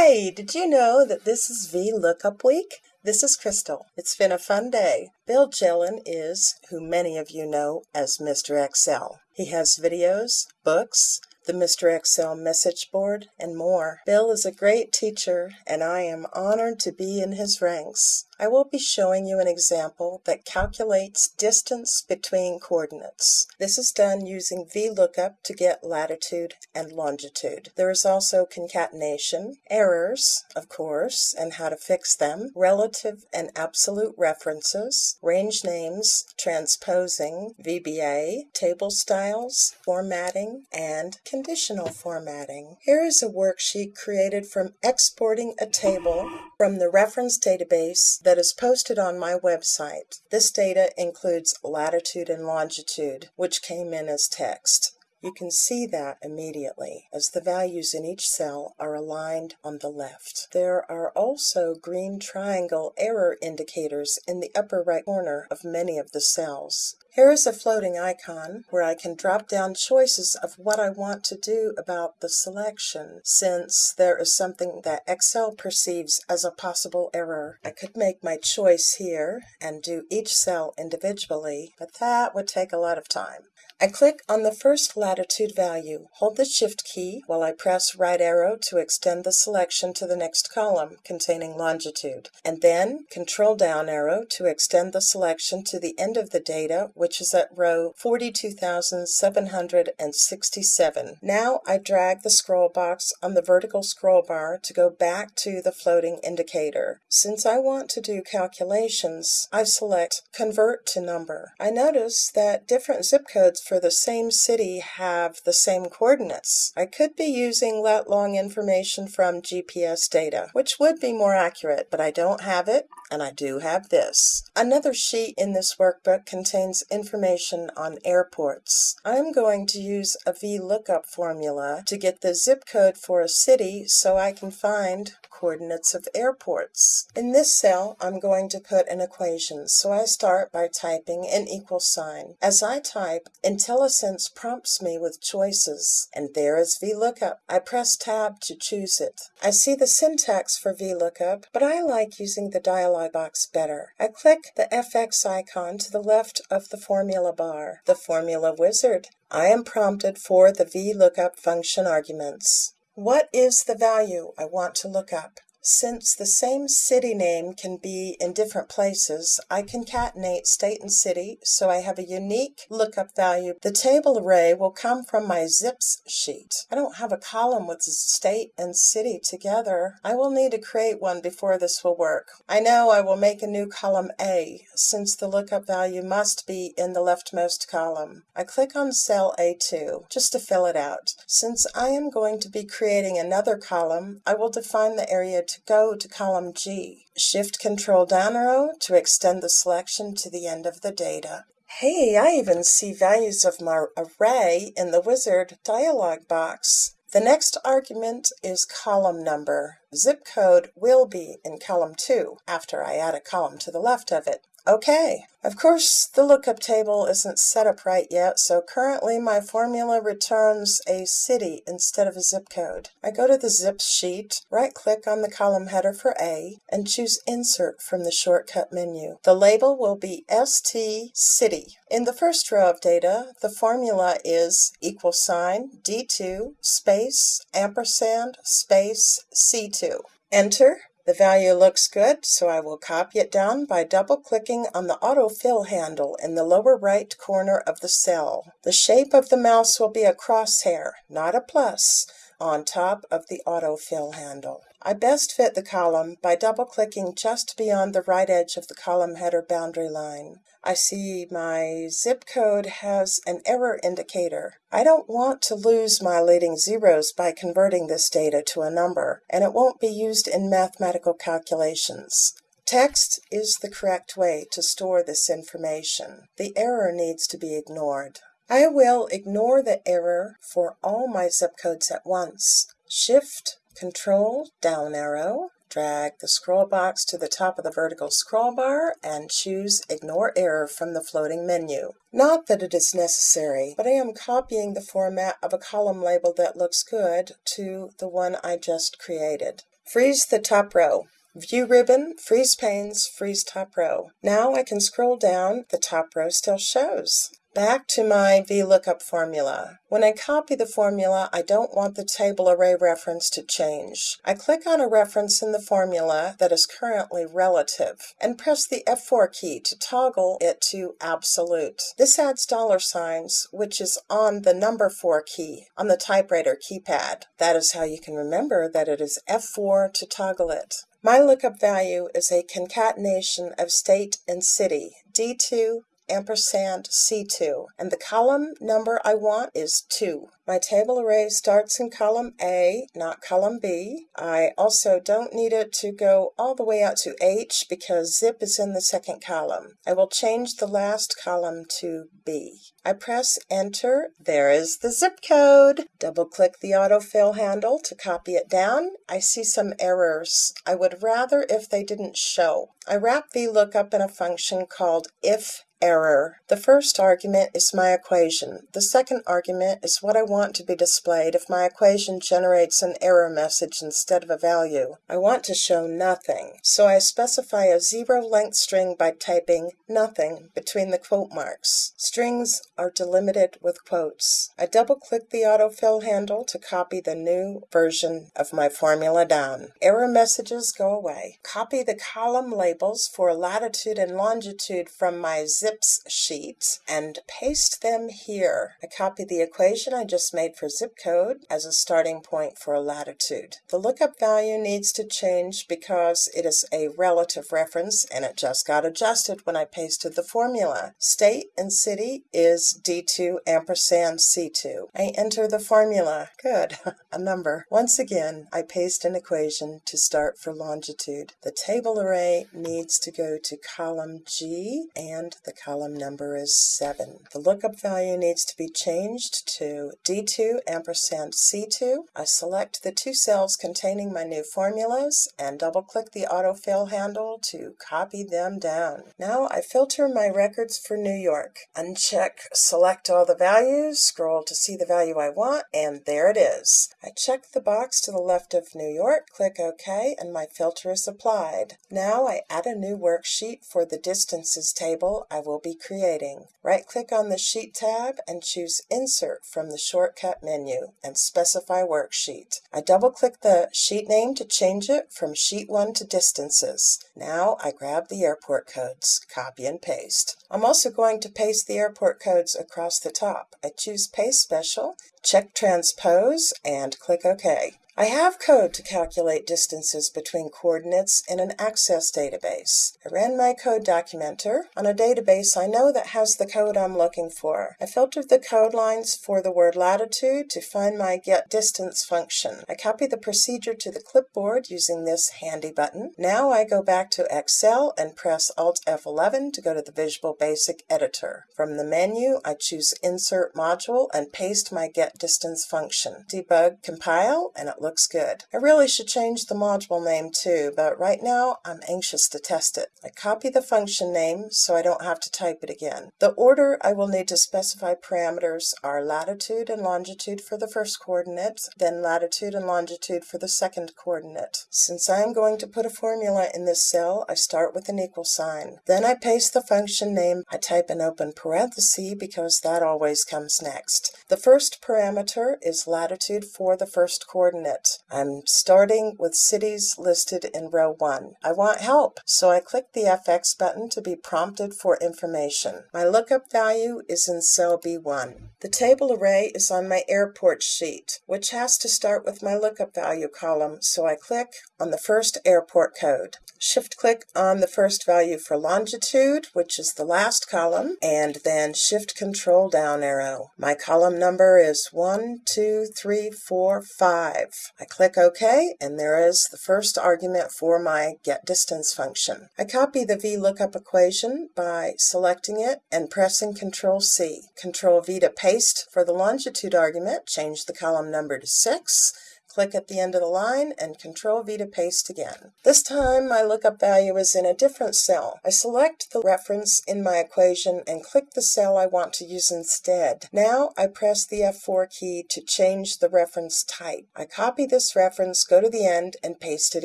Hey, did you know that this is VLOOKUP week? This is Crystal. It's been a fun day. Bill Jelen is who many of you know as Mr. Excel. He has videos, books, the Mr. Excel message board, and more. Bill is a great teacher, and I am honored to be in his ranks. I will be showing you an example that calculates distance between coordinates. This is done using VLOOKUP to get latitude and longitude. There is also concatenation, errors, of course, and how to fix them, relative and absolute references, range names, transposing, VBA, table styles, formatting, and conditional formatting. Here is a worksheet created from exporting a table from the reference database that is posted on my website. This data includes latitude and longitude, which came in as text. You can see that immediately, as the values in each cell are aligned on the left. There are also green triangle error indicators in the upper right corner of many of the cells. Here is a floating icon where I can drop down choices of what I want to do about the selection, since there is something that Excel perceives as a possible error. I could make my choice here and do each cell individually, but that would take a lot of time. I click on the first latitude value. Hold the Shift key while I press right arrow to extend the selection to the next column containing longitude, and then Control down arrow to extend the selection to the end of the data, which is at row 42,767. Now I drag the scroll box on the vertical scroll bar to go back to the floating indicator. Since I want to do calculations, I select Convert to Number. I notice that different zip codes for the same city have the same coordinates. I could be using lat long information from GPS data, which would be more accurate, but I don't have it, and I do have this. Another sheet in this workbook contains information on airports. I'm going to use a VLOOKUP formula to get the zip code for a city so I can find coordinates of airports. In this cell, I'm going to put an equation, so I start by typing an equal sign. As I type, IntelliSense prompts me with choices, and there is VLOOKUP. I press Tab to choose it. I see the syntax for VLOOKUP, but I like using the dialog box better. I click the FX icon to the left of the formula bar, the formula wizard. I am prompted for the VLOOKUP function arguments. What is the value I want to look up? Since the same city name can be in different places, I concatenate state and city so I have a unique lookup value. The table array will come from my zips sheet. I don't have a column with state and city together. I will need to create one before this will work. I know I will make a new column A, since the lookup value must be in the leftmost column. I click on cell A2 just to fill it out. Since I am going to be creating another column, I will define the area to go to column G. Shift Control down arrow to extend the selection to the end of the data. Hey, I even see values of my array in the wizard dialog box. The next argument is column number. Zip code will be in column 2 after I add a column to the left of it. Okay, of course the lookup table isn't set up right yet, so currently my formula returns a city instead of a zip code. I go to the zip sheet, right click on the column header for A, and choose Insert from the shortcut menu. The label will be ST City. In the first row of data, the formula is equal sign D2 space ampersand space C2. Enter. The value looks good, so I will copy it down by double-clicking on the autofill handle in the lower right corner of the cell. The shape of the mouse will be a crosshair, not a plus, on top of the autofill handle. I best fit the column by double-clicking just beyond the right edge of the column header boundary line. I see my zip code has an error indicator. I don't want to lose my leading zeros by converting this data to a number, and it won't be used in mathematical calculations. Text is the correct way to store this information. The error needs to be ignored. I will ignore the error for all my zip codes at once. Shift Control down arrow, drag the scroll box to the top of the vertical scroll bar and choose Ignore Error from the floating menu. Not that it is necessary, but I am copying the format of a column label that looks good to the one I just created. Freeze the top row. View ribbon, freeze panes, freeze top row. Now I can scroll down, the top row still shows. Back to my VLOOKUP formula. When I copy the formula, I don't want the table array reference to change. I click on a reference in the formula that is currently relative and press the F4 key to toggle it to absolute. This adds dollar signs, which is on the number 4 key on the typewriter keypad. That is how you can remember that it is F4 to toggle it. My lookup value is a concatenation of state and city, D2 ampersand C2, and the column number I want is 2. My table array starts in column A, not column B. I also don't need it to go all the way out to H because zip is in the second column. I will change the last column to B. I press enter. There is the zip code. Double click the autofill handle to copy it down. I see some errors. I would rather if they didn't show. I wrap VLOOKUP in a function called if error. The first argument is my equation. The second argument is what I want to be displayed if my equation generates an error message instead of a value. I want to show nothing, so I specify a zero-length string by typing nothing between the quote marks. Strings are delimited with quotes. I double-click the autofill handle to copy the new version of my formula down. Error messages go away. Copy the column labels for latitude and longitude from my zip zips sheet and paste them here. I copy the equation I just made for zip code as a starting point for a latitude. The lookup value needs to change because it is a relative reference and it just got adjusted when I pasted the formula. State and city is D2 ampersand C2. I enter the formula. Good, a number. Once again, I paste an equation to start for longitude. The table array needs to go to column G and the column number is 7. The lookup value needs to be changed to D2 ampersand C2. I select the two cells containing my new formulas and double click the autofill handle to copy them down. Now I filter my records for New York. Uncheck select all the values, scroll to see the value I want, and there it is. I check the box to the left of New York, click OK, and my filter is applied. Now I add a new worksheet for the distances table I will be creating. Right-click on the Sheet tab and choose Insert from the shortcut menu and specify Worksheet. I double-click the sheet name to change it from Sheet 1 to Distances. Now I grab the airport codes, copy and paste. I'm also going to paste the airport codes across the top. I choose Paste Special, check Transpose, and click OK. I have code to calculate distances between coordinates in an Access database. I ran my code documenter on a database I know that has the code I'm looking for. I filtered the code lines for the word latitude to find my getDistance function. I copy the procedure to the clipboard using this handy button. Now I go back to Excel and press Alt F11 to go to the Visual Basic editor. From the menu, I choose Insert Module and paste my getDistance function. Debug, compile, and it looks looks good. I really should change the module name too, but right now I'm anxious to test it. I copy the function name so I don't have to type it again. The order I will need to specify parameters are latitude and longitude for the first coordinate, then latitude and longitude for the second coordinate. Since I am going to put a formula in this cell, I start with an equal sign. Then I paste the function name. I type an open parenthesis because that always comes next. The first parameter is latitude for the first coordinate. I'm starting with cities listed in row 1. I want help, so I click the FX button to be prompted for information. My lookup value is in cell B1. The table array is on my airport sheet, which has to start with my lookup value column, so I click on the first airport code. Shift click on the first value for longitude, which is the last column, and then Shift Control down arrow. My column number is 1, 2, 3, 4, 5. I click OK, and there is the first argument for my getDistance function. I copy the VLOOKUP equation by selecting it and pressing Control C. Control V to paste for the longitude argument, change the column number to 6 click at the end of the line, and Control V to paste again. This time my lookup value is in a different cell. I select the reference in my equation and click the cell I want to use instead. Now I press the F4 key to change the reference type. I copy this reference, go to the end, and paste it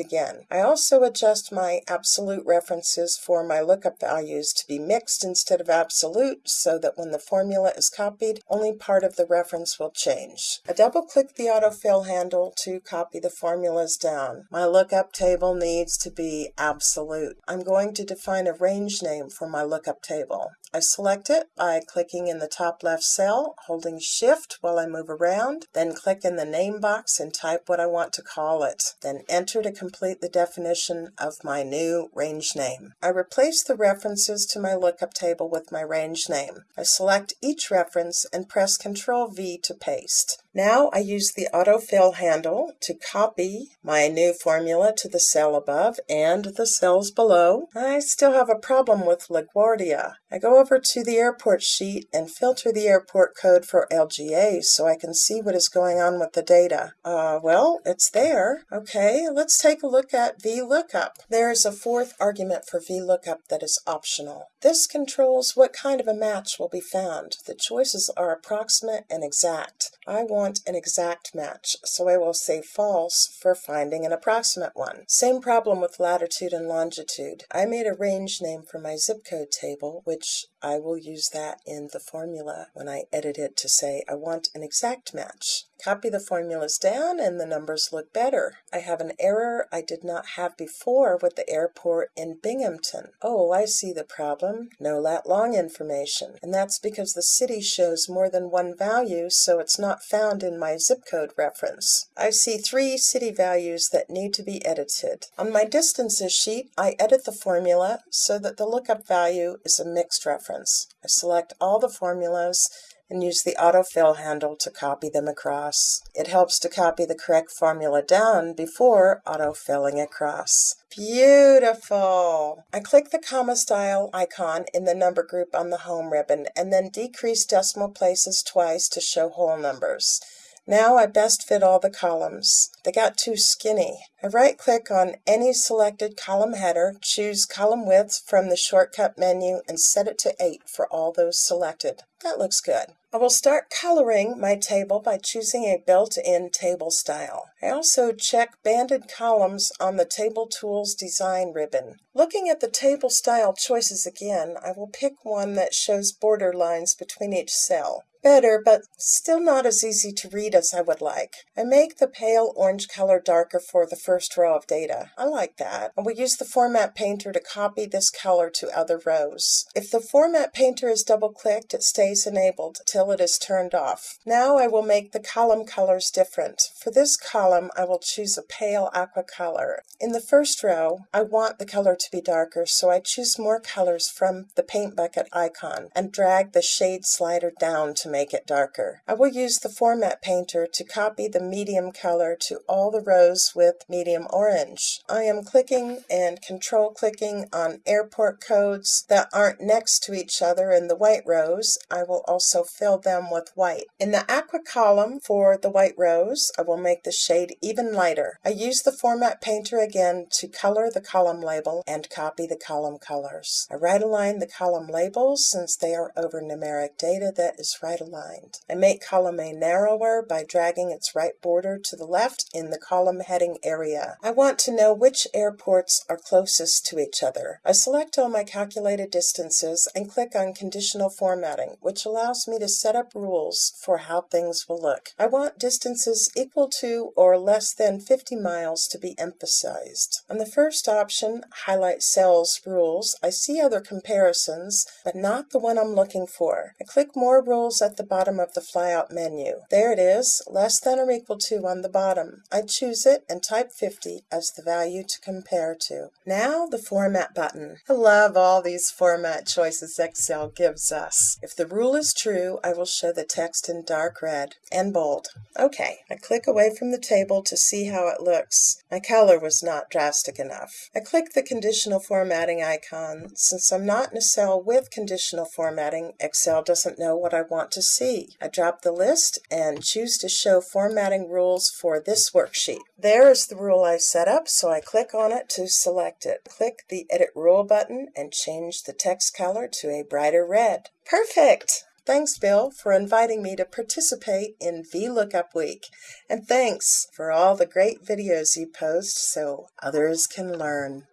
again. I also adjust my absolute references for my lookup values to be mixed instead of absolute so that when the formula is copied, only part of the reference will change. I double click the autofill handle to copy the formulas down. My lookup table needs to be absolute. I'm going to define a range name for my lookup table. I select it by clicking in the top left cell, holding shift while I move around, then click in the name box and type what I want to call it, then enter to complete the definition of my new range name. I replace the references to my lookup table with my range name. I select each reference and press Ctrl V to paste. Now I use the autofill handle to copy my new formula to the cell above and the cells below. I still have a problem with LaGuardia. I go over to the airport sheet and filter the airport code for LGA so I can see what is going on with the data. Uh, well, it's there. Okay, let's take a look at VLOOKUP. There is a fourth argument for VLOOKUP that is optional. This controls what kind of a match will be found. The choices are approximate and exact. I want an exact match, so I will say false for finding an approximate one. Same problem with latitude and longitude. I made a range name for my zip code table, which which I will use that in the formula when I edit it to say I want an exact match. Copy the formulas down and the numbers look better. I have an error I did not have before with the airport in Binghamton. Oh, I see the problem. No lat long information. And that's because the city shows more than one value, so it's not found in my zip code reference. I see three city values that need to be edited. On my distances sheet, I edit the formula so that the lookup value is a mixed reference. I select all the formulas and use the autofill handle to copy them across. It helps to copy the correct formula down before autofilling across. Beautiful! I click the comma style icon in the number group on the home ribbon and then decrease decimal places twice to show whole numbers. Now I best fit all the columns. They got too skinny. I right click on any selected column header, choose column width from the shortcut menu and set it to 8 for all those selected. That looks good. I will start coloring my table by choosing a built-in table style. I also check banded columns on the Table Tools Design ribbon. Looking at the table style choices again, I will pick one that shows border lines between each cell. Better, but still not as easy to read as I would like. I make the pale orange color darker for the first row of data. I like that. I will use the Format Painter to copy this color to other rows. If the Format Painter is double-clicked, it stays enabled till it is turned off. Now I will make the column colors different. For this column, I will choose a pale aqua color. In the first row, I want the color to be darker, so I choose more colors from the paint bucket icon and drag the shade slider down to make it darker. I will use the Format Painter to copy the medium color to all the rows with medium orange. I am clicking and control clicking on airport codes that aren't next to each other in the white rows. I will also fill them with white. In the aqua column for the white rows, I will make the shade even lighter. I use the Format Painter again to color the column label and copy the column colors. I right align the column labels since they are over numeric data that is right aligned. I make column A narrower by dragging its right border to the left in the column heading area. I want to know which airports are closest to each other. I select all my calculated distances and click on conditional formatting, which allows me to set up rules for how things will look. I want distances equal to or less than 50 miles to be emphasized. On the first option, Highlight Cells Rules, I see other comparisons, but not the one I'm looking for. I click More Rules at the bottom of the flyout menu. There it is, less than or equal to on the bottom. I choose it and type 50 as the value to compare to. Now the Format button. I love all these format choices Excel gives us. If the rule is true, I will show the text in dark red and bold. Okay, I click away from the table to see how it looks. My color was not drastic enough. I click the conditional formatting icon. Since I'm not in a cell with conditional formatting, Excel doesn't know what I want to see. I drop the list and choose to show formatting rules for this worksheet. There is the rule I set up, so I click on it to select it. Click the Edit Rule button and change the text color to a brighter red. Perfect! Thanks, Bill, for inviting me to participate in VLOOKUP Week. And thanks for all the great videos you post so others can learn.